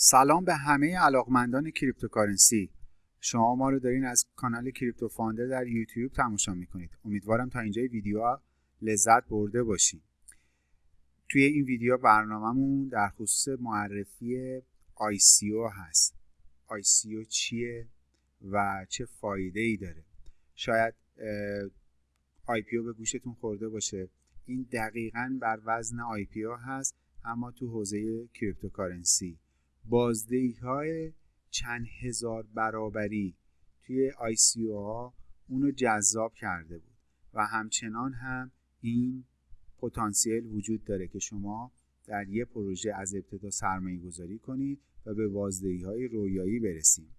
سلام به همه علاقمندان cryptocurrency. شما ما رو دارین از کانال کریپتو فاندر در یوتیوب تماشا می‌کنید. امیدوارم تا اینجای ویدیو لذت برده باشید توی این ویدیو برنامهمون در خصوص معرفی ICO هست. ICO چیه و چه فایده ای داره؟ شاید IPO به گوشتون خورده باشه. این دقیقا بر وزن IPO هست اما تو حوزه cryptocurrency. بازدهی های چند هزار برابری توی ICO ها اونو جذاب کرده بود و همچنان هم این پتانسیل وجود داره که شما در یه پروژه از ابتدا سرمایه گذاری کنید و به بازدهی های رویایی برسیم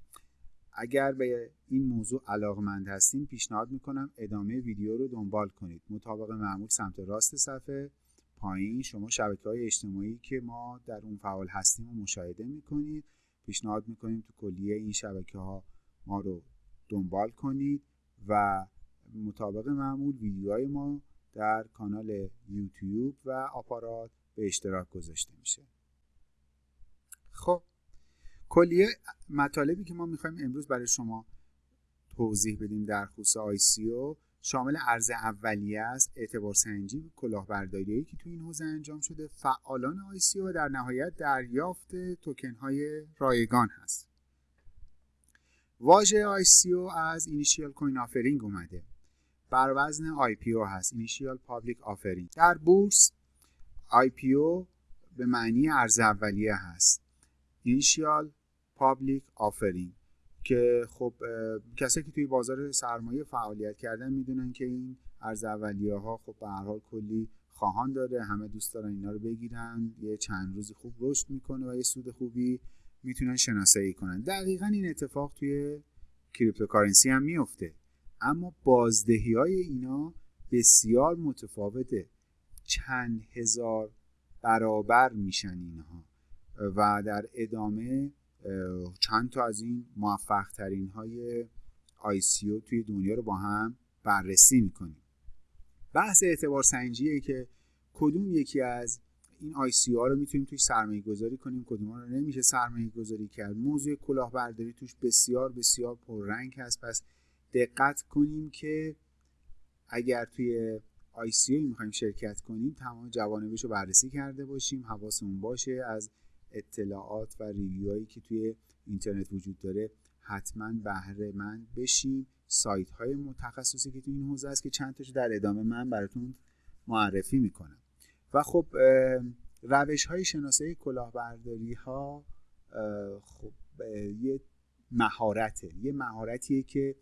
اگر به این موضوع علاقمند هستین پیشنهاد می‌کنم ادامه ویدیو رو دنبال کنید. مطابق معمول سمت راست صفحه. پایین شما شبکه های اجتماعی که ما در اون فعال هستیم رو مشاهده می‌کنید. پیشنهاد می‌کنیم تو کلیه این شبکه ها ما رو دنبال کنید و مطابق معمول ویدیوهای ما در کانال یوتیوب و آپارات به اشتراک گذاشته میشه. خب کلیه مطالبی که ما می‌خوایم امروز برای شما توضیح بدیم در خصوص آیسیو شامل عرضه اولیه است اعتبار سنجی و کلاهبرداری که تو این حوزه انجام شده. فعالان ICO و در نهایت دریافت توکن های رایگان هست. واژه ICO از initial coin offering اومده. بر وزن IPO هست initial public offering. در بورس IPO به معنی عرضه اولیه هست. initial public offering. که خب کسایی که توی بازار سرمایه فعالیت کردن می‌دونن که این ارز اولیه ها خب به هر حال کلی خواهان داره همه دوست دارن اینا رو بگیرن یه چند روزی خوب رشد می‌کنه و یه سود خوبی می‌تونن شناسایی کنن. دقیقا این اتفاق توی کریپتوکارنسی هم میفته اما بازدهی های اینا بسیار متفاوته. چند هزار برابر میشن اینها و در ادامه چند تا از این موفق ترین های ICO توی دنیا رو با هم بررسی می‌کنیم. بحث اعتبار سنجیه که کدوم یکی از این ICO ها رو می‌تونیم توی سرمایه گذاری کنیم کدوم رو نمیشه سرمایه گذاری کرد. موضوع کلاهبرداری توش بسیار بسیار پررنگ هست. پس دقت کنیم که اگر توی ICO می‌خوایم شرکت کنیم تمام جوانبش رو بررسی کرده باشیم حواسمون باشه از اطلاعات و ریویوهایی که توی اینترنت وجود داره حتما بهره مند بشین. سایت های متخصصی که توی این حوزه است که چند تاشو در ادامه من براتون معرفی می‌کنم. و خب روش های شناسایی کلاهبرداری ها خب یه مهارته. یه مهارتیه که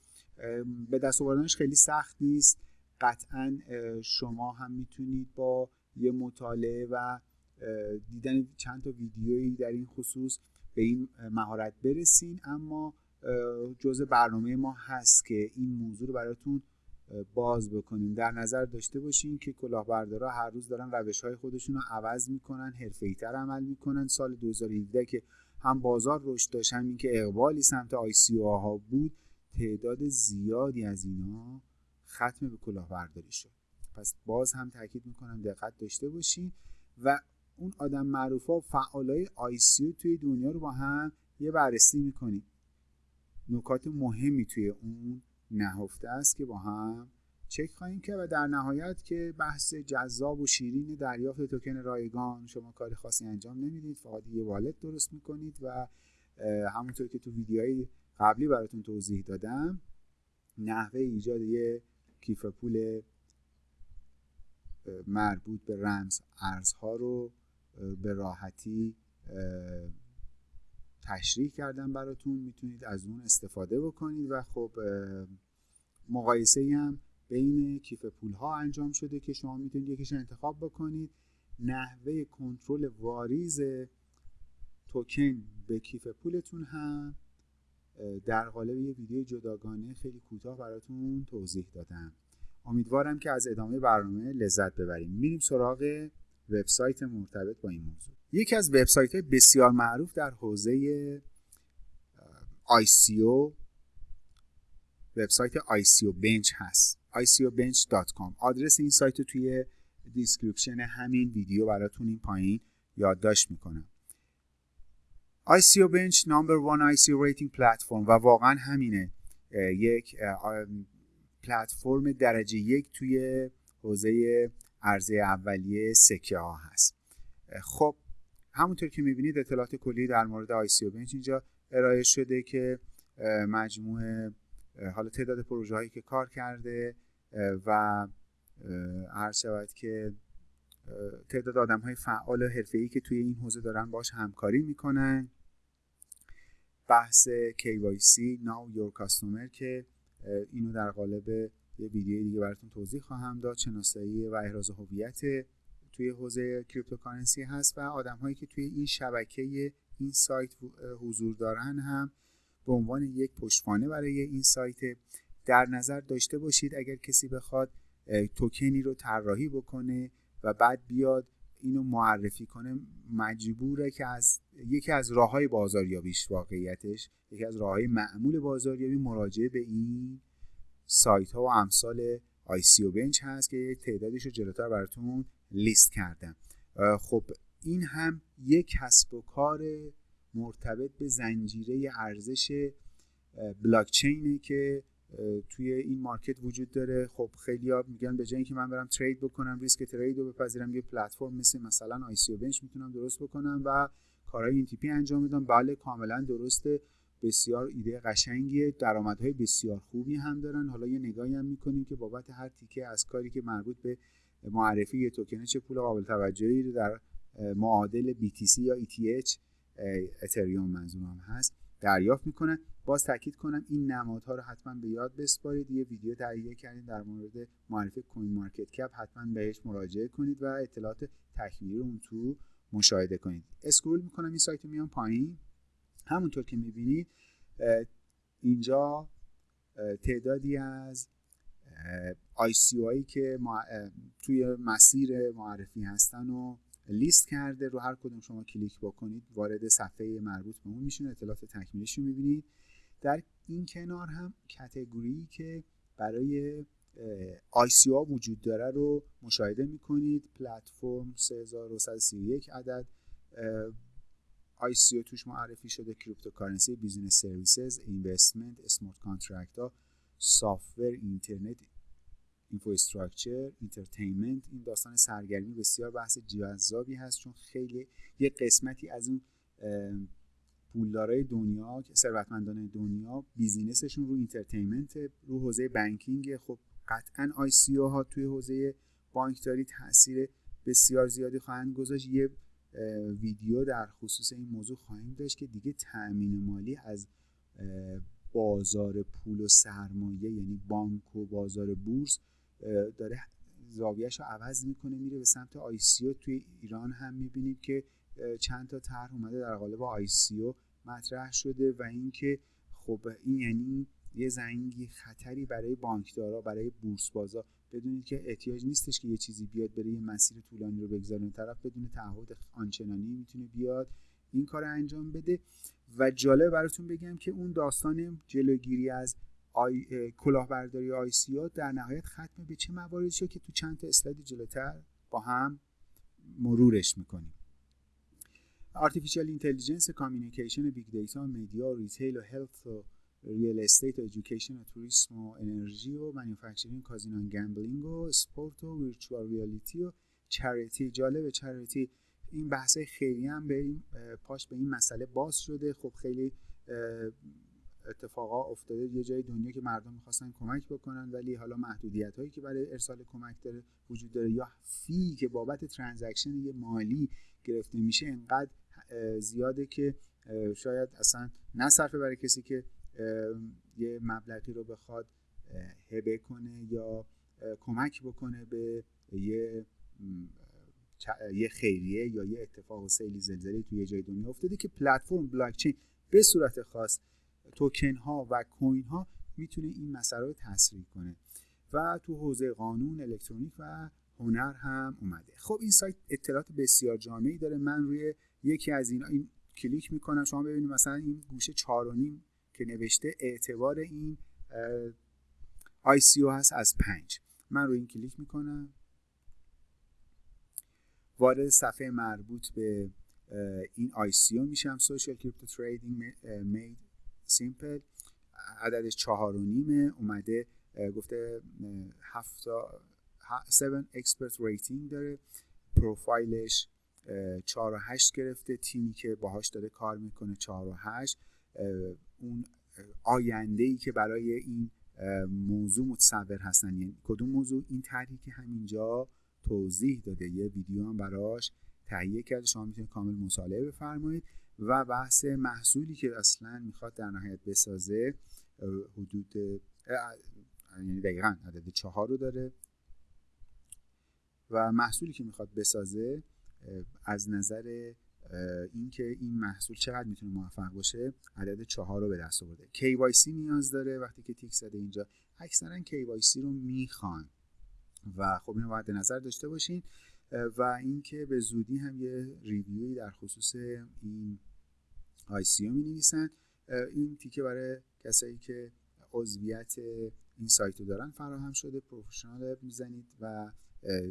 به دست آوردنش خیلی سخت نیست. قطعا شما هم می‌تونید با یه مطالعه و دیدن چند تا ویدیویی در این خصوص به این مهارت برسین اما جزء برنامه ما هست که این موضوع رو براتون باز بکنیم. در نظر داشته باشین که کلاهبردارا هر روز دارن روش های خودشون رو عوض می‌کنن تر عمل می‌کنن. سال 2017 که هم بازار رشد داشت هم اینکه اقبالی سمت آی سی ها بود تعداد زیادی از اینا ختم به کلاهبرداری شد. پس باز هم تاکید می‌کنم دقت داشته باشین و اون آدم معروف ها و فعالای آیسیو توی دنیا رو با هم یه بررسی می‌کنیم. نکات مهمی توی اون نهفته است که با هم چک خواهیم که و در نهایت که بحث جذاب و شیرین دریافت توکن رایگان شما کار خاصی انجام نمی‌دید فقط یه والت درست می‌کنید و همونطور که تو ویدیوهای قبلی براتون توضیح دادم نحوه ایجاد یه کیف پول مربوط به رمز ارزها رو به راحتی تشریح کردم براتون. می‌تونید از اون استفاده بکنید و خب مقایسه هم بین کیف پول ها انجام شده که شما می‌تونید یکیش انتخاب بکنید. نحوه کنترل واریز توکن به کیف پولتون هم در قالب یه ویدیو جداگانه خیلی کوتاه براتون توضیح دادم. امیدوارم که از ادامه برنامه لذت ببریم. میریم سراغ وبسایت مرتبط با این موضوع. یکی از وبسایت های بسیار معروف در حوزه ICO وبسایت ICO بنچ هست. icobench.com آدرس این سایت رو توی description همین ویدیو براتون این پایین یادداشت می‌کنم. ICO Bench number one ICO rating platform و واقعا همینه. یک پلتفرم درجه یک توی حوزه عرضه اولیه سکه ها هست. خب همونطور که می‌بینید اطلاعات کلی در مورد ICO Bench اینجا ارائه شده که مجموعه حالا تعداد پروژه هایی که کار کرده و هر شود که تعداد آدم های فعال و حرفه‌ای که توی این حوزه دارن باش همکاری می‌کنن. بحث KYC Know Your Customer که اینو در قالب یه ویدیو دیگه براتون توضیح خواهم داد. شناسایی و احراز هویت توی حوزه cryptocurrency هست و آدم هایی که توی این شبکه این سایت حضور دارن هم به عنوان یک پشتوانه برای این سایت. در نظر داشته باشید اگر کسی بخواد توکنی رو طراحی بکنه و بعد بیاد اینو معرفی کنه مجبوره که از یکی از راه های بازاریابیش واقعیتش یکی از راه های معمول بازاریابی مراجعه به این سایت ها و امثال و بنچ هست که یک تعدادش رو جلوتر براتون لیست کردم. خب این هم یک کسب و کار مرتبط به زنجیره ارزش بلاکچینه که توی این market وجود داره. خب خیلی ها میگن به جای اینکه من برم trade بکنم ریسک trade رو بپذیرم یه پلتفرم مثل مثلا ICO Bench می‌تونم درست بکنم و کارهای این تیپی انجام بدم. بله کاملا درسته. بسیار ایده قشنگیه. درآمدهای بسیار خوبی هم دارن. حالا یه نگاهی هم می‌کنیم که بابت هر تیکه از کاری که مربوط به معرفی یه توکنه چه پول قابل توجهی رو در معادل BTC یا ETH اتریوم منظورم هست دریافت می‌کنن. باز تاکید کنم این نمادها رو حتما به یاد بسپارید. یه ویدیو تهیه کردیم در مورد معرفی CoinMarketCap. حتما بهش مراجعه کنید و اطلاعات تکمیلی اون رو مشاهده کنید. scroll می‌کنم. این سایت میام پایین. همونطور که می‌بینید اینجا تعدادی از ICO هایی که توی مسیر معرفی هستن و لیست کرده رو هر کدوم شما کلیک بکنید وارد صفحه مربوط به اون میشین اطلاعات تکمیلیش رو می‌بینید. در این کنار هم category که برای ها وجود داره رو مشاهده می‌کنید. پلتفرم 3131 عدد ICO توش معرفی شده cryptocurrency business services investment smart contract ها software internet infrastructure entertainment. این داستان سرگرمی بسیار بحث جذابی هست چون خیلی یه قسمتی از اون پولدارای دنیا ثروتمندان دنیا business شون رو entertainment رو حوزه banking خب قطعا ICO ها توی حوزه بانکداری تاثیر بسیار زیادی خواهند گذاشت. یه ویدیو در خصوص این موضوع خواهیم داشت که دیگه تأمین مالی از بازار پول و سرمایه یعنی بانک و بازار بورس داره زاویهش رو عوض می‌کنه میره به سمت ICO توی ایران هم می‌بینیم که چند تا طرح اومده در قالب ICO مطرح شده و اینکه خب این یعنی یه زنگی خطری برای بانکدارا برای بورس بازا بدونید که احتیاج نیستش که یه چیزی بیاد بره یه مسیر طولانی رو بگذاره. طرف بدون تعهد آنچنانی می‌تونه بیاد این کار انجام بده. و جالب براتون بگم که اون داستان جلوگیری از آی کلاهبرداری ICO در نهایت ختم به چه مواردی شد که تو چند تا اسلاید جلوتر با هم مرورش می‌کنیم. Artificial intelligence communication big data media retail و health real estate و education و توریسم و انرژی و manufacturing کازینو gambling و اسپورت و virtual reality و چریتی جالب چریتی این بحث خیلی هم به این پاش به این مسئله باز شده. خب خیلی اتفاقا افتاده. یه جای دنیا که مردم می‌خواستن کمک بکنن ولی حالا محدودیت هایی که برای ارسال کمک داره وجود داره. یا فی که بابت ترانزکشن یه مالی گرفته میشه انقدر زیاده که شاید اصلا نصرفه برای کسی که یه مبلغی رو بخواد هبه کنه یا کمک بکنه به یه یه خیریه یا یه اتفاق و سیلی زلزله توی یه جای دنیا افتاده که پلتفرم بلاکچین به صورت خاص توکن ها و کوین ها می‌تونه این مسئله رو تسریع کنه. و تو حوزه قانون الکترونیک و هنر هم اومده. خب این سایت اطلاعات بسیار جامعی داره. من روی یکی از اینا این کلیک می‌کنم. شما ببینید مثلا این گوشه چهار که نوشته اعتبار این ICO هست از پنج. من روی این کلیک می‌کنم. وارد صفحه مربوط به این ICO میشم. Social crypto trading made simple عددش چهار و نیمه اومده گفته هفتا 7 expert rating داره. پروفایلش 4 و 8 گرفته. تیمی که باهاش داره کار می‌کنه 4 و 8 اون آینده ای که برای این موضوع متصور هستن. یعنی کدوم موضوع؟ این طرحی که همینجا توضیح داده. یه ویدیو هم براش تهیه کرده. شما می‌تونید کامل مطالعه بفرمایید. و بحث محصولی که اصلا می‌خواد در نهایت بسازه حدود یعنی دقیقا عدد چهار رو داره. و محصولی که می‌خواد بسازه از نظر اینکه این محصول چقدر می‌تونه موفق باشه عدد چهار رو به دست آورده. KYC نیاز داره وقتی که تیک زده اینجا. اکثرا KYC رو می‌خوان. و خب اینو باید نظر داشته باشین. و اینکه به زودی هم یه ریویوی در خصوص این ICO می نویسن این تیکه برای کسایی که عضویت این سایت رو دارن فراهم شده پروفشنال می‌زنید و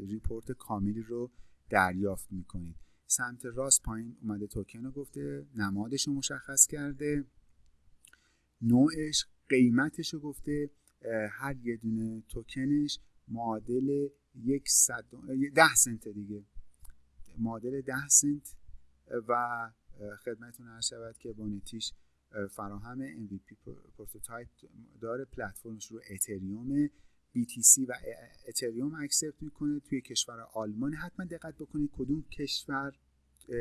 report کاملی رو دریافت می‌کنید. سمت راست پایین اومده توکن رو گفته نمادش رو مشخص کرده. نوعش قیمتش رو گفته. هر یه دونه توکنش معادل یک صد ده سنت دیگه. معادل ده سنت. و خدمتتون عرض شود که bounty ش فراهم MVP prototype داره. پلتفرمش رو اتریوم BTC و اتریوم accept می‌کنه. توی کشور آلمان حتما دقت بکنید کدوم کشور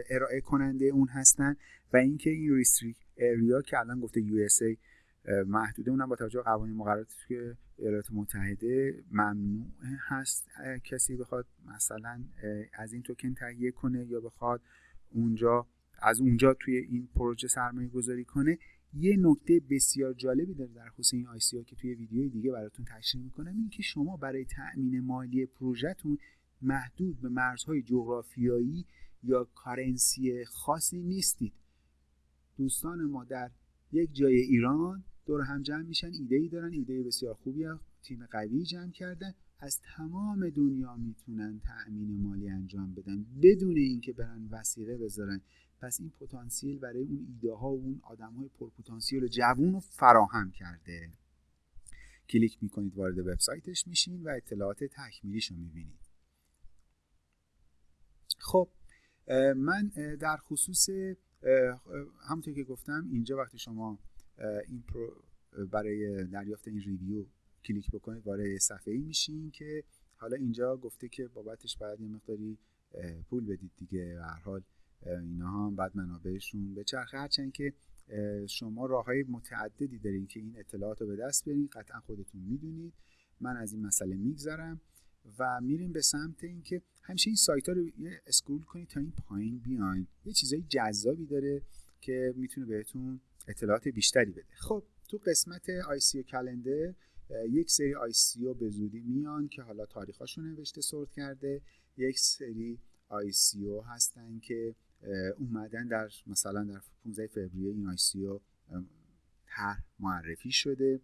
ارائه کننده اون هستن و اینکه این restricted area که الان گفته USA محدوده اونم با توجه به قوانین مقرراتی که ایالات متحده ممنوع هست. کسی بخواد مثلا از این توکن تهیه کنه یا بخواد اونجا از اونجا توی این پروژه سرمایه گذاری کنه یه نکته بسیار جالبی داره در خصوص این آی که توی ویدیوی دیگه براتون تشریح می‌کنم این که شما برای تأمین مالی پروژهتون محدود به مرزهای جغرافیایی یا کارنسی خاصی نیستید. دوستان ما در یک جای ایران دور هم جمع میشن ایده ای دارن ایده بسیار خوبی تیم قوی جمع کردن. از تمام دنیا می‌تونن تأمین مالی انجام بدن بدون اینکه برن وسیله بذارن. پس این پتانسیل برای اون ایده ها و اون آدم های پرپتانسیل جوون رو فراهم کرده. کلیک می‌کنید وارد وبسایتش میشین و اطلاعات تکمیلیش رو می‌بینید. خب من در خصوص همونطور که گفتم اینجا وقتی شما این برای دریافت این review کلیک بکنید وارد صفحه ای میشین که حالا اینجا گفته که بابتش باید یه مقداری پول بدید دیگه. هر حال اینا هم بعد منابعشون. به چرخه هرچند که شما راه های متعددی دارین که این اطلاعات رو به دست بیارین قطعا خودتون می‌دونید. من از این مسئله میگذرم و میریم به سمت اینکه همیشه این سایت ها رو اسکرول کنید تا این پایین بیاین. یه چیزای جذابی داره که می‌تونه بهتون اطلاعات بیشتری بده. خب تو قسمت سی کلندر یک سری او به زودی میان که حالا تاریخاشون نوشته سورت کرده. یک سری او هستن که اومدن در مثلا در 15 فوریه این او طرح معرفی شده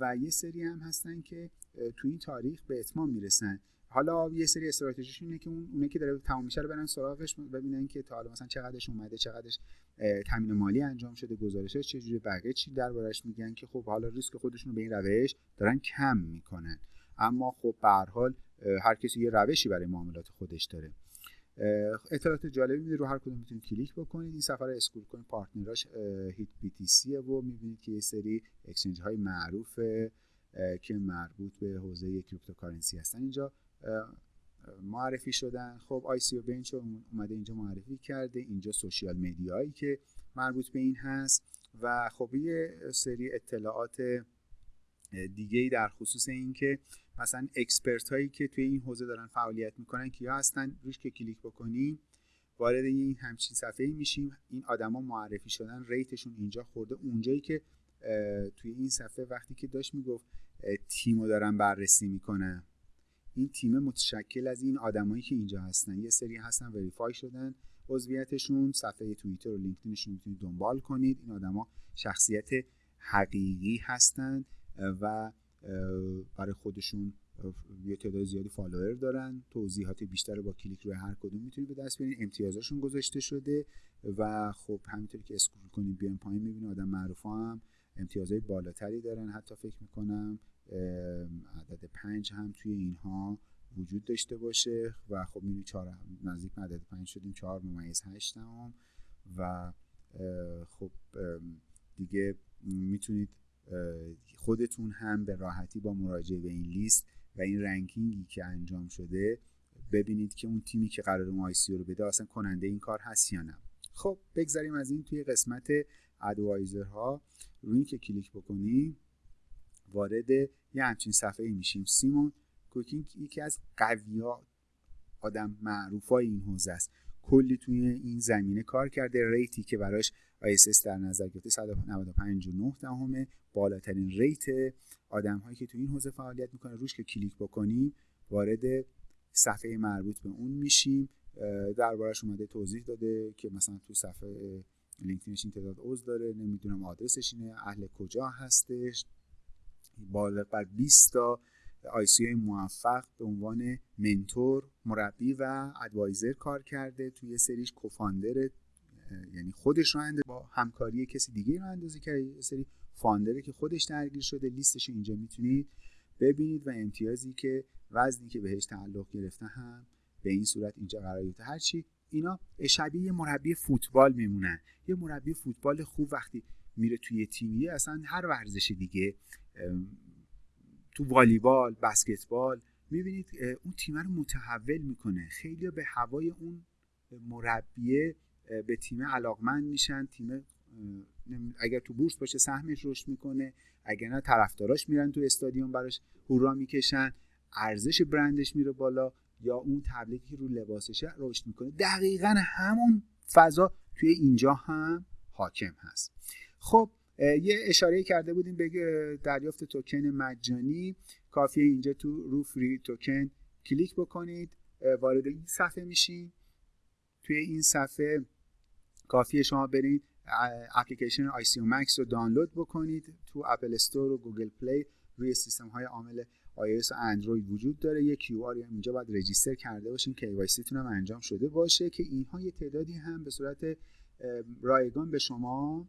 و یه سری هم هستن که تو این تاریخ به اتمام می‌رسن. حالا یه سری استراتژیشون اینه که اون اونه که داره تمام میشه رو برن سراغش ببینن که تا حالا مثلا چقدرش اومده چقدرش تامین مالی انجام شده گزارشش چجوری بقیه چی دربارش میگن که خب حالا ریسک خودشون رو به این روش دارن کم می‌کنن. اما خب به هر حال هر کسی یه روشی برای معاملات خودش داره. اطلاعات جالبی میده رو هر کدوم می‌تونید کلیک بکنید. این صفحه رو scroll کنید partner اش HitBTC و می‌بینید که یه سری exchange های معروف که مربوط به حوزه cryptocurrency هستن. اینجا معرفی شدن. خب ICObench اومده اینجا معرفی کرده. اینجا social media یی که مربوط به این هست. و خب یه سری اطلاعات دیگه ای در خصوص اینکه مثلا expert هایی که توی این حوزه دارن فعالیت می‌کنن کیا هستن روش که کلیک بکنیم وارد این همچین صفحه ای میشیم. این آدما معرفی شدن rate شون اینجا خورده. اونجایی که توی این صفحه وقتی که داشت می‌گفت تیمو دارن بررسی می‌کنن این تیم متشکل از این آدمایی که اینجا هستن. یه سری هستن verify شدن عضویتشون. صفحه توییتر و لینکدینشون می‌تونید دنبال کنید. این آدما شخصیت حقیقی هستند و برای خودشون یه تعداد زیادی فالوور دارن. توضیحات بیشتر با کلیک روی هر کدوم می‌تونید به دست بیارین امتیازشون گذاشته شده و خب همینطوری که scroll کنید بیان پایین می‌بینید آدم معروف هم. امتیازهای بالاتری دارن حتی فکر می‌کنم. عدد پنج هم توی اینها وجود داشته باشه و خب می‌بینید چهار نزدیک عدد پنج شدیم. چهار ممیز هشت هم و خب دیگه می‌تونید خودتون هم به راحتی با مراجعه به این لیست و این ranking ی که انجام شده ببینید که اون تیمی که قرار اون ICO رو بده اصلا کننده این کار هست یا نه. خب بگذاریم از این توی قسمت advisor ها روی این که کلیک بکنیم وارد یه همچین صفحه ای میشیم. Simon Cocking یکی از قویا آدم معروف های این حوزه است. کلی توی این زمینه کار کرده. rate ی که براش ICO در نظر گرفته 195.9 دهمه. بالاترین rate آدم هایی که توی این حوزه فعالیت می‌کنه روش که کلیک بکنیم وارد صفحه مربوط به اون میشیم. دربارش اومده توضیح داده که مثلا تو صفحه لینکدینش این تعداد عضو داره نمی‌دونم آدرسش اینه اهل کجا هستش. بالغ بر 20 تا آیسی موفق به عنوان منتور مربی و ادوایزر کار کرده. توی سریش کوفاندر یعنی خودش رو با همکاری کسی دیگه رو اندازی کرده یه سری فاندره که خودش درگیر شده لیستش اینجا می‌تونید ببینید و امتیازی که وزنی که بهش تعلق گرفته هم به این صورت اینجا قرار گرفته. هرچی اینا شبیه یه مربی فوتبال میمونن. یه مربی فوتبال خوب وقتی میره توی تیمی اصلا هر ورزش دیگه تو والیبال بسکتبال می‌بینید اون تیم رو متحول می‌کنه. خیلی به هوای اون مربیه به تیم علاقمند میشن. تیم اگر تو بورس باشه سهمش رشد می‌کنه. اگر نه طرفداراش میرن تو استادیوم براش هورا می‌کشن. ارزش برندش میره بالا یا اون تبلیغی که رو لباسشه رشد می‌کنه. دقیقا همون فضا توی اینجا هم حاکم هست. خب یه اشاره کرده بودیم به دریافت توکن مجانی. کافیه اینجا تو رو free token کلیک بکنید. وارد این صفحه میشین. توی این صفحه کافیه شما برید اپلیکیشن ICO Max رو دانلود بکنید. تو Apple Store و Google Play روی سیستم های عامل iOS و اندروید وجود داره. یه QR اینجا باید register کرده باشین KYC تون هم انجام شده باشه که اینها یه تعدادی هم به صورت رایگان به شما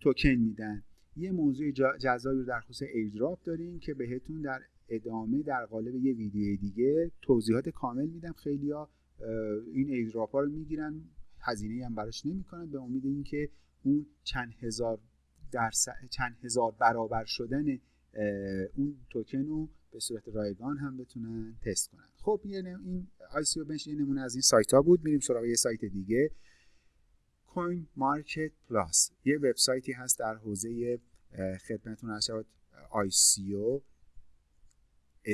توکن میدن. یه موضوع جذابی رو در خصوص airdrop داریم که بهتون در ادامه در قالب یه ویدیو دیگه توضیحات کامل میدم خیلیا این airdrop ها رو می‌گیرن. هزینه هم براش نمی‌کنن به امید اینکه اون چند هزار درصد چند هزار برابر شدن اون توکن رو به صورت رایگان هم بتونن تست کنن. خب این ICO Bench یه نمونه از این سایت ها بود. میریم سراغ یه سایت دیگه. CoinMarketPlus یه وبسایتی هست در حوزه خدمتتون عرض شود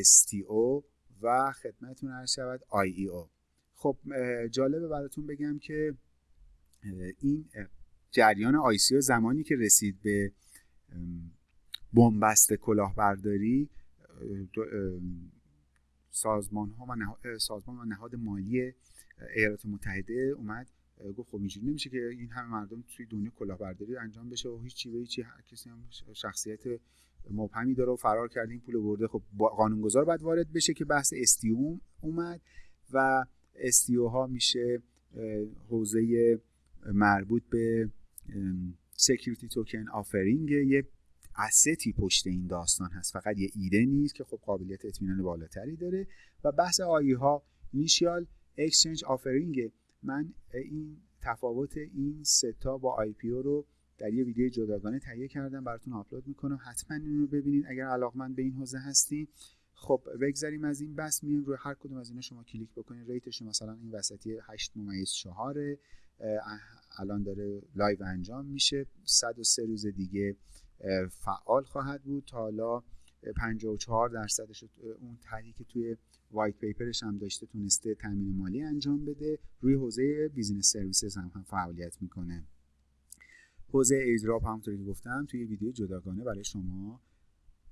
ICO و خدمتتون عرض شود IEO. خب جالبه براتون بگم که این جریان ICO زمانی که رسید به بنبست کلاهبرداری سازمان ها و نهاد, سازمان و نهاد مالی ایالات متحده اومد گفت خب اینجوری نمیشه که این همه مردم توی دنیا کلاهبرداری انجام بشه و هیچ چی به هیچی هر کسی هم شخصیت مبهمی داره و فرار کرده این پول برده. خب قانونگذار باید وارد بشه که بحث STO هم اومد و STO ها میشه حوزه مربوط به security token offering یه asset ی پشت این داستان هست. فقط یه ایده نیست که خب قابلیت اطمینان بالاتری داره. و بحث IEO ها initial exchange offering من این تفاوت این سه تا با IPO رو در یه ویدیو جداگانه تهیه کردم. براتون آپلود می‌کنم. حتما این رو ببینید. اگر علاقمند به این حوزه هستین خب بگذاریم از این بس میایم روی هر کدوم از اینا شما کلیک بکنید rate ش مثلا این وسطی 8 ممیز 4 الان داره live انجام میشه. 103 روز دیگه فعال خواهد بود. تا حالا 54 درصدش اون طرحی که توی white paper ش هم داشته تونسته تامین مالی انجام بده. روی حوزه business services هم, فعالیت می‌کنه. حوزه airdrop همونطوری که گفتم توی ویدیو جداگانه برای شما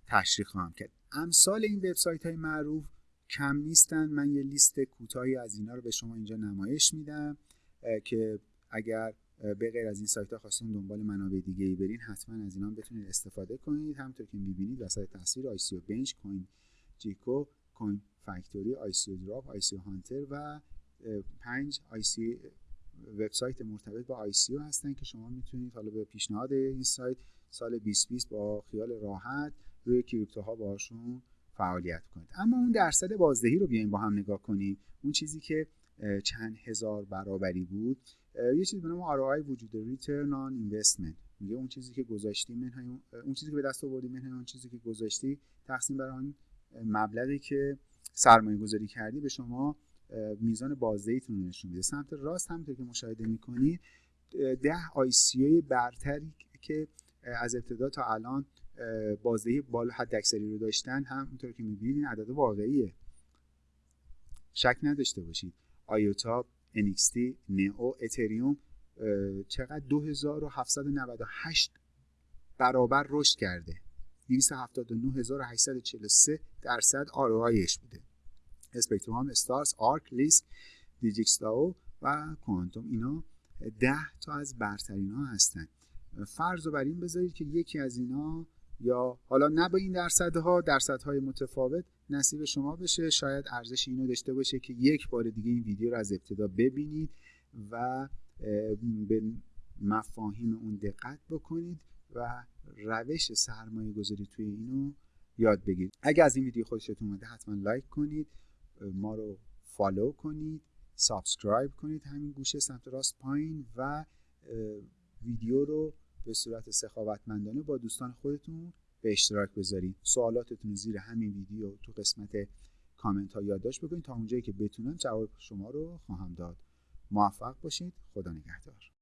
تشریح خواهم کرد. امثال این وبسایت های معروف کم نیستن. من یه لیست کوتاهی از اینا رو به شما اینجا نمایش میدم که اگر به غیر از این سایت ها خواستین دنبال منابع دیگه ای برین حتما از اینا بتونید استفاده کنید. همونطور که می‌بینید وسط تصویر ICO Bench CoinGecko Coin Factory ICO Drop ICO Hunter و پنج آی سی وبسایت مرتبط با ICO هستن که شما می‌تونید حالا به پیشنهاد این سایت سال 2020 با خیال راحت روی crypto ها باشون فعالیت کنید. اما اون درصد بازدهی رو بیایم با هم نگاه کنیم اون چیزی که چند هزار برابری بود یه چیزی به نام ROI وجود Return on Investment. میگه اون چیزی که گذاشتی اون چیزی که به دست آوردی منهای اون چیزی که گذاشتی تقسیم بر آن مبلغی که سرمایه گذاری کردی به شما میزان بازدهیتون نشون میده. سمت راست همونطور که مشاهده می‌کنید ده آی برتری که از ابتدا تا الان بازدهی بالا حد اکثری رو داشتن همونطور که می‌بینید عدد واقعیه. شک نداشته باشید. آیوتا NXT نئو اتریوم چقدر 2798 برابر رشد کرده. 279843 درصد ROIش بوده. اسپکتروم استارز آرک لیسک دیجیکسلاو و کوانتوم اینا ده تا از برترین ها هستن. فرض رو بر این بذارید که یکی از اینا یا حالا نه با این درصدها درصدهای متفاوت نصیب شما بشه. شاید ارزش اینو داشته باشه که یک بار دیگه این ویدیو رو از ابتدا ببینید و به مفاهیم اون دقت بکنید و روش سرمایه گذاری توی اینو یاد بگیرید. اگر از این ویدیو خوشتون اومده حتما like کنید ما رو follow کنید subscribe کنید همین گوشه سمت راست پایین و ویدیو رو به صورت سخاوتمندانه با دوستان خودتون به اشتراک بذارید سوالاتتون زیر همین ویدیو تو قسمت کامنت ها یادداشت بکنید تا اونجایی که بتونم جواب شما رو خواهم داد. موفق باشید. خدا نگهدار.